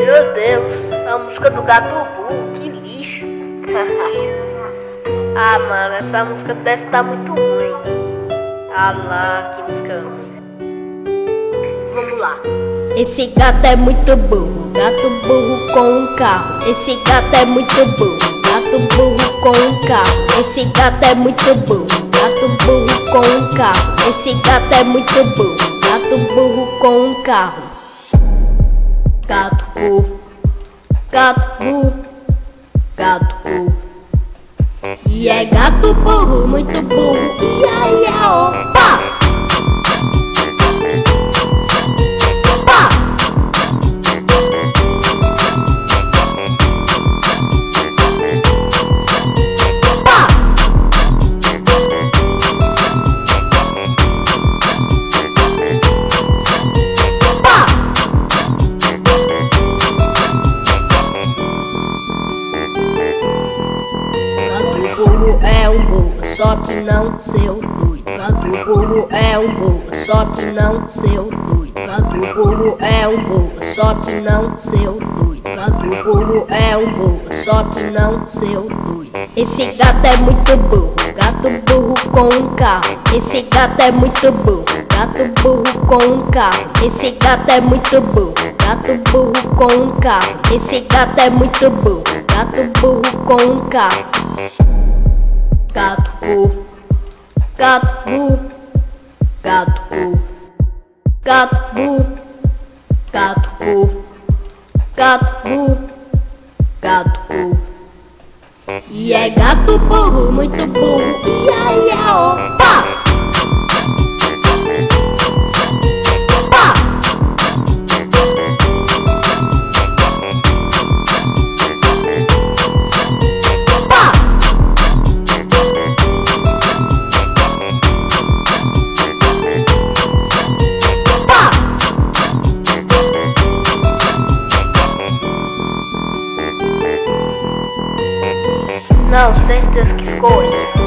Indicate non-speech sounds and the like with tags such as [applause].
Meu Deus, a música do gato burro, que lixo. [laughs] ah, mano, essa música deve estar tá muito ruim. Ah lá, que música. Vamos lá. Esse gato é muito burro, gato burro com um carro. Esse gato é muito burro, gato burro com um carro. Esse gato é muito burro, gato burro com um carro. Esse gato é muito burro, gato burro com um carro. Gato burro, gato burro, gato burro. E é gato burro, muito burro. Ia, ia, opa! Burro é um burro, só que não seu doido. Gato burro é um burro, só que não seu doido. Gato burro é um burro, só que não seu doido. Gato burro é um burro, só que não seu doido. Esse gato é muito burro, gato burro com um carro. Esse gato é muito burro, gato burro com um carro. Esse gato é muito burro, gato burro com um carro. Esse gato é muito burro, gato burro com um carro. Gato gato gato gato gato gato gato. E é gato burro, muito burro, ia, ia, opa! Não, certeza que ficou.